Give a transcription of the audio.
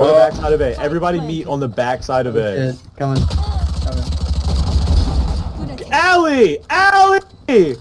On the back side of A. Everybody meet on the back side of A. Coming. coming. Allie! Allie!